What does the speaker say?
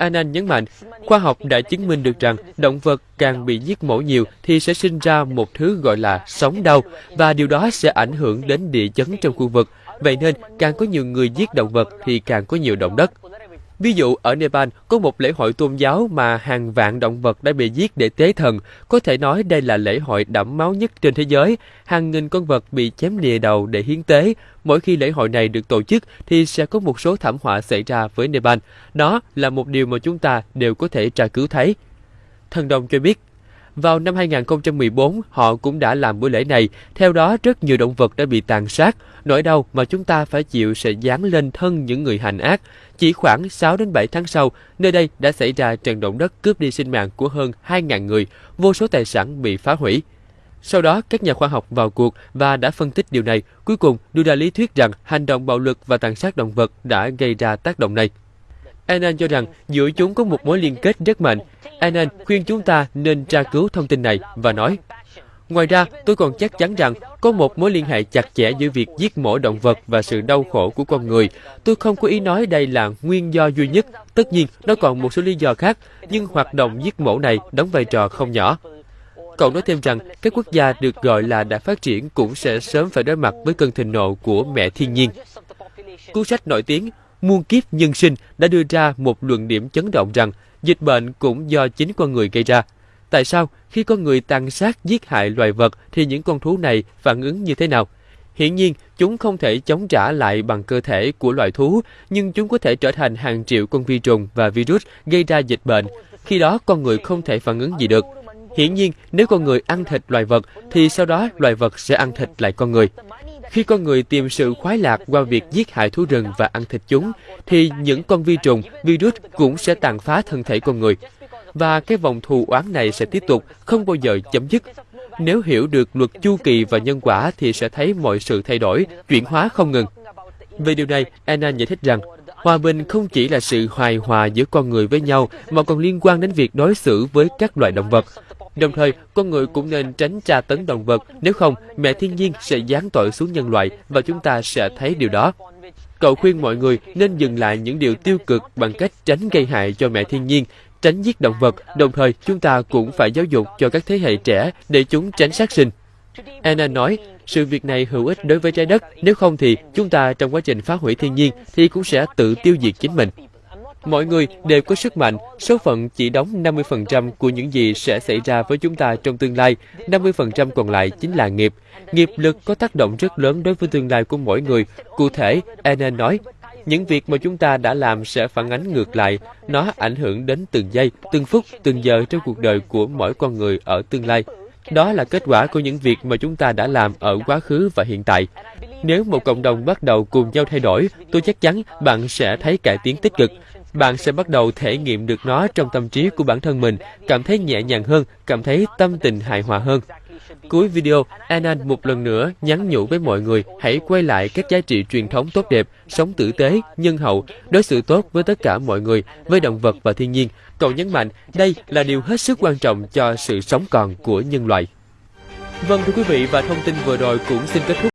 Anand nhấn mạnh, khoa học đã chứng minh được rằng động vật càng bị giết mổ nhiều thì sẽ sinh ra một thứ gọi là sóng đau và điều đó sẽ ảnh hưởng đến địa chấn trong khu vực. Vậy nên, càng có nhiều người giết động vật thì càng có nhiều động đất. Ví dụ ở Nepal có một lễ hội tôn giáo mà hàng vạn động vật đã bị giết để tế thần. Có thể nói đây là lễ hội đẫm máu nhất trên thế giới. Hàng nghìn con vật bị chém lìa đầu để hiến tế. Mỗi khi lễ hội này được tổ chức thì sẽ có một số thảm họa xảy ra với Nepal. Đó là một điều mà chúng ta đều có thể tra cứu thấy. Thần Đồng cho biết, vào năm 2014, họ cũng đã làm buổi lễ này. Theo đó, rất nhiều động vật đã bị tàn sát. Nỗi đau mà chúng ta phải chịu sẽ dán lên thân những người hành ác. Chỉ khoảng 6 đến 7 tháng sau, nơi đây đã xảy ra trận động đất cướp đi sinh mạng của hơn 2.000 người, vô số tài sản bị phá hủy. Sau đó, các nhà khoa học vào cuộc và đã phân tích điều này, cuối cùng đưa ra lý thuyết rằng hành động bạo lực và tàn sát động vật đã gây ra tác động này. Anan cho rằng giữa chúng có một mối liên kết rất mạnh. Anan khuyên chúng ta nên tra cứu thông tin này và nói, Ngoài ra, tôi còn chắc chắn rằng có một mối liên hệ chặt chẽ giữa việc giết mổ động vật và sự đau khổ của con người. Tôi không có ý nói đây là nguyên do duy nhất. Tất nhiên, nó còn một số lý do khác, nhưng hoạt động giết mổ này đóng vai trò không nhỏ. Cậu nói thêm rằng các quốc gia được gọi là đã phát triển cũng sẽ sớm phải đối mặt với cơn thịnh nộ của mẹ thiên nhiên. Cuốn sách nổi tiếng muôn kiếp nhân sinh đã đưa ra một luận điểm chấn động rằng dịch bệnh cũng do chính con người gây ra. Tại sao khi con người tàn sát giết hại loài vật thì những con thú này phản ứng như thế nào? Hiển nhiên, chúng không thể chống trả lại bằng cơ thể của loài thú, nhưng chúng có thể trở thành hàng triệu con vi trùng và virus gây ra dịch bệnh. Khi đó, con người không thể phản ứng gì được. Hiển nhiên, nếu con người ăn thịt loài vật, thì sau đó loài vật sẽ ăn thịt lại con người. Khi con người tìm sự khoái lạc qua việc giết hại thú rừng và ăn thịt chúng, thì những con vi trùng, virus cũng sẽ tàn phá thân thể con người. Và cái vòng thù oán này sẽ tiếp tục, không bao giờ chấm dứt. Nếu hiểu được luật chu kỳ và nhân quả thì sẽ thấy mọi sự thay đổi, chuyển hóa không ngừng. Về điều này, Anna giải thích rằng, hòa bình không chỉ là sự hài hòa giữa con người với nhau mà còn liên quan đến việc đối xử với các loài động vật. Đồng thời, con người cũng nên tránh tra tấn động vật, nếu không, mẹ thiên nhiên sẽ giáng tội xuống nhân loại và chúng ta sẽ thấy điều đó. Cậu khuyên mọi người nên dừng lại những điều tiêu cực bằng cách tránh gây hại cho mẹ thiên nhiên, tránh giết động vật, đồng thời chúng ta cũng phải giáo dục cho các thế hệ trẻ để chúng tránh sát sinh. Anna nói, sự việc này hữu ích đối với trái đất, nếu không thì chúng ta trong quá trình phá hủy thiên nhiên thì cũng sẽ tự tiêu diệt chính mình. Mọi người đều có sức mạnh, số phận chỉ đóng 50% của những gì sẽ xảy ra với chúng ta trong tương lai, 50% còn lại chính là nghiệp. Nghiệp lực có tác động rất lớn đối với tương lai của mỗi người. Cụ thể, Enen nói, những việc mà chúng ta đã làm sẽ phản ánh ngược lại, nó ảnh hưởng đến từng giây, từng phút, từng giờ trong cuộc đời của mỗi con người ở tương lai. Đó là kết quả của những việc mà chúng ta đã làm ở quá khứ và hiện tại. Nếu một cộng đồng bắt đầu cùng nhau thay đổi, tôi chắc chắn bạn sẽ thấy cải tiến tích cực. Bạn sẽ bắt đầu thể nghiệm được nó trong tâm trí của bản thân mình, cảm thấy nhẹ nhàng hơn, cảm thấy tâm tình hài hòa hơn. Cuối video, Anand một lần nữa nhắn nhủ với mọi người hãy quay lại các giá trị truyền thống tốt đẹp, sống tử tế, nhân hậu, đối xử tốt với tất cả mọi người, với động vật và thiên nhiên. Cậu nhấn mạnh đây là điều hết sức quan trọng cho sự sống còn của nhân loại. Vâng thưa quý vị và thông tin vừa rồi cũng xin kết thúc